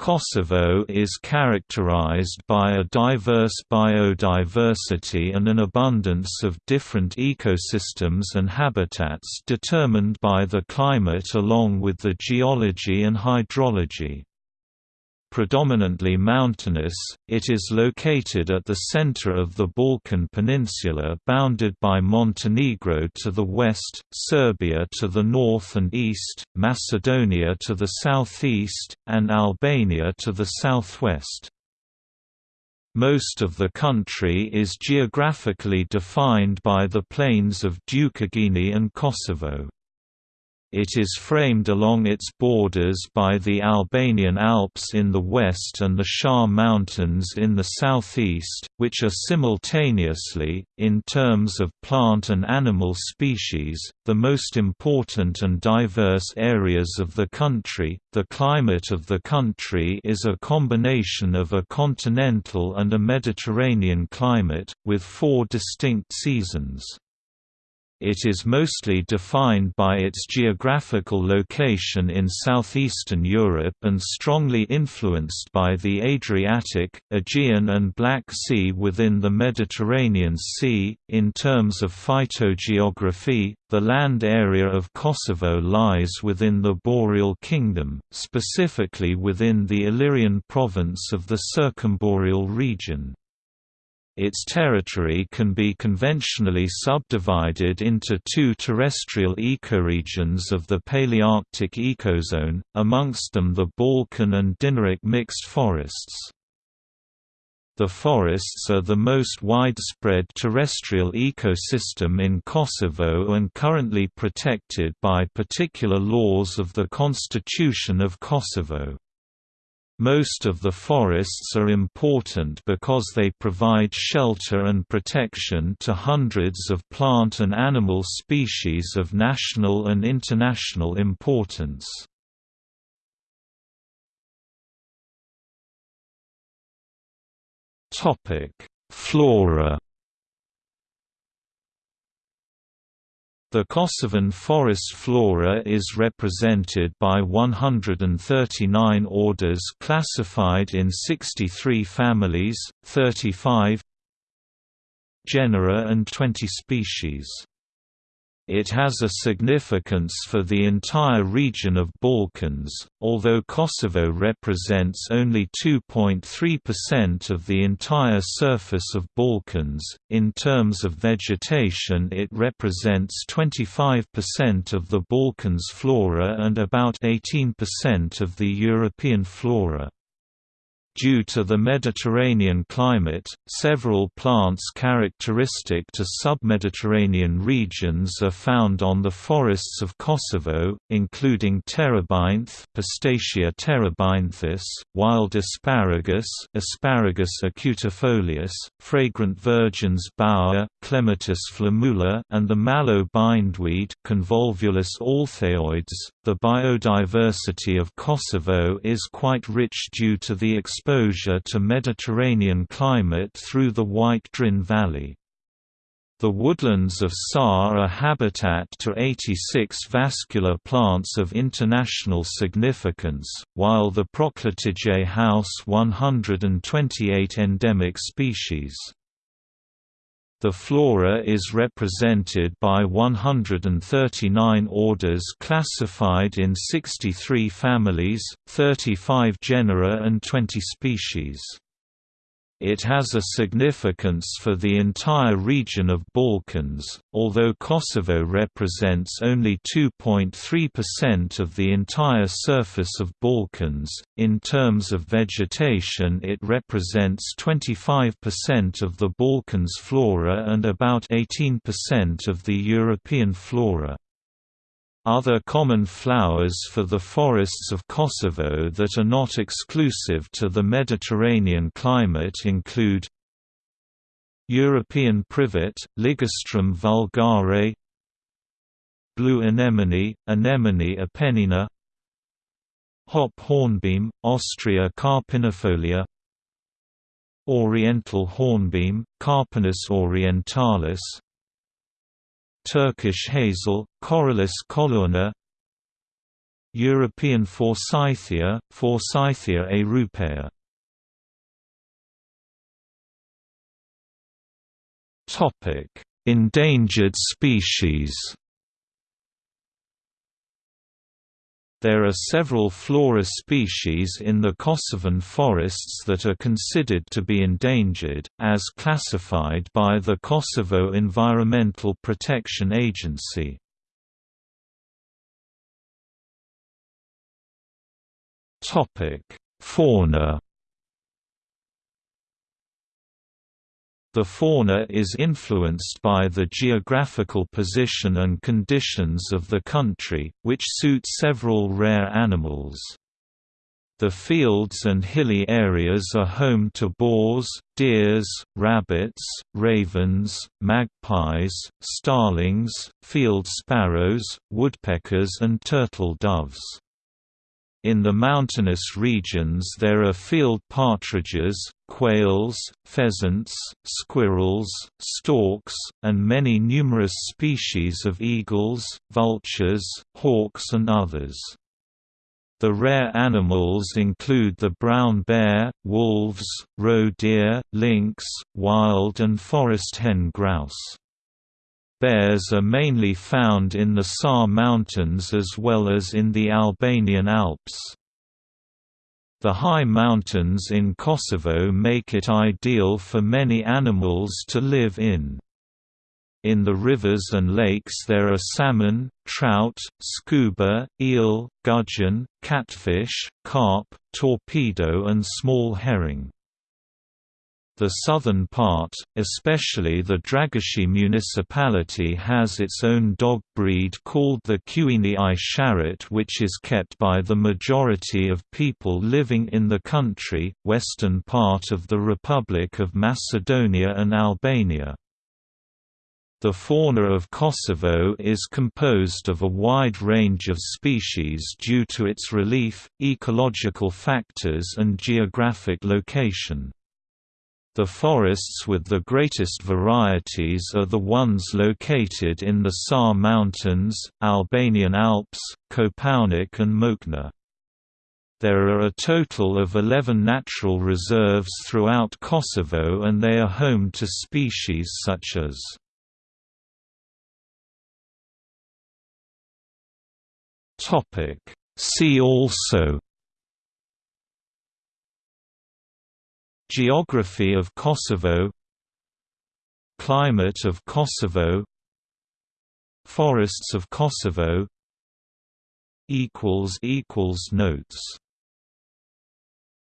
Kosovo is characterized by a diverse biodiversity and an abundance of different ecosystems and habitats determined by the climate along with the geology and hydrology. Predominantly mountainous, it is located at the center of the Balkan Peninsula bounded by Montenegro to the west, Serbia to the north and east, Macedonia to the southeast, and Albania to the southwest. Most of the country is geographically defined by the plains of Dukagjini and Kosovo. It is framed along its borders by the Albanian Alps in the west and the Sharr Mountains in the southeast, which are simultaneously, in terms of plant and animal species, the most important and diverse areas of the country. The climate of the country is a combination of a continental and a Mediterranean climate, with four distinct seasons. It is mostly defined by its geographical location in southeastern Europe and strongly influenced by the Adriatic, Aegean, and Black Sea within the Mediterranean Sea. In terms of phytogeography, the land area of Kosovo lies within the Boreal Kingdom, specifically within the Illyrian province of the Circumboreal region. Its territory can be conventionally subdivided into two terrestrial ecoregions of the Palearctic ecozone, amongst them the Balkan and Dinaric mixed forests. The forests are the most widespread terrestrial ecosystem in Kosovo and currently protected by particular laws of the Constitution of Kosovo. Most of the forests are important because they provide shelter and protection to hundreds of plant and animal species of national and international importance. Flora The Kosovan forest flora is represented by 139 orders classified in 63 families, 35 genera and 20 species. It has a significance for the entire region of Balkans, although Kosovo represents only 2.3% of the entire surface of Balkans. In terms of vegetation, it represents 25% of the Balkans flora and about 18% of the European flora. Due to the Mediterranean climate, several plants characteristic to submediterranean regions are found on the forests of Kosovo, including terebinth Pistacia terebinthus, wild asparagus Asparagus acutifolius, fragrant virgins bower Clematis flammula and the mallow bindweed Convolvulus althaeoides. The biodiversity of Kosovo is quite rich due to the exposure to Mediterranean climate through the White Drin Valley. The woodlands of SAR are habitat to 86 vascular plants of international significance, while the Prokletije house 128 endemic species. The flora is represented by 139 orders classified in 63 families, 35 genera and 20 species. It has a significance for the entire region of Balkans, although Kosovo represents only 2.3% of the entire surface of Balkans. In terms of vegetation, it represents 25% of the Balkans flora and about 18% of the European flora. Other common flowers for the forests of Kosovo that are not exclusive to the Mediterranean climate include European privet, Ligustrum vulgare Blue anemone, Anemone apennina Hop hornbeam, Ostrya carpinifolia Oriental hornbeam, Carpinus orientalis Turkish hazel, Corylus colurna European Forsythia, Forsythia europaea. Endangered species. There are several flora species in the Kosovan forests that are considered to be endangered, as classified by the Kosovo Environmental Protection Agency. Fauna The fauna is influenced by the geographical position and conditions of the country, which suit several rare animals. The fields and hilly areas are home to boars, deers, rabbits, ravens, magpies, starlings, field sparrows, woodpeckers and turtle doves. In the mountainous regions there are field partridges, quails, pheasants, squirrels, storks, and many numerous species of eagles, vultures, hawks and others. The rare animals include the brown bear, wolves, roe deer, lynx, wild and forest hen grouse. Bears are mainly found in the Sar Mountains as well as in the Albanian Alps. The high mountains in Kosovo make it ideal for many animals to live in. In the rivers and lakes there are salmon, trout, scuba, eel, gudgeon, catfish, carp, torpedo and small herring. The southern part, especially the Dragoshi municipality has its own dog breed called the Qeni i Sharrit which is kept by the majority of people living in the country, western part of the Republic of Macedonia and Albania. The fauna of Kosovo is composed of a wide range of species due to its relief, ecological factors and geographic location. The forests with the greatest varieties are the ones located in the Sar Mountains, Albanian Alps, Kopaonik and Mokna. There are a total of 11 natural reserves throughout Kosovo and they are home to species such as See also Geography of Kosovo. Climate of Kosovo. Forests of Kosovo. Notes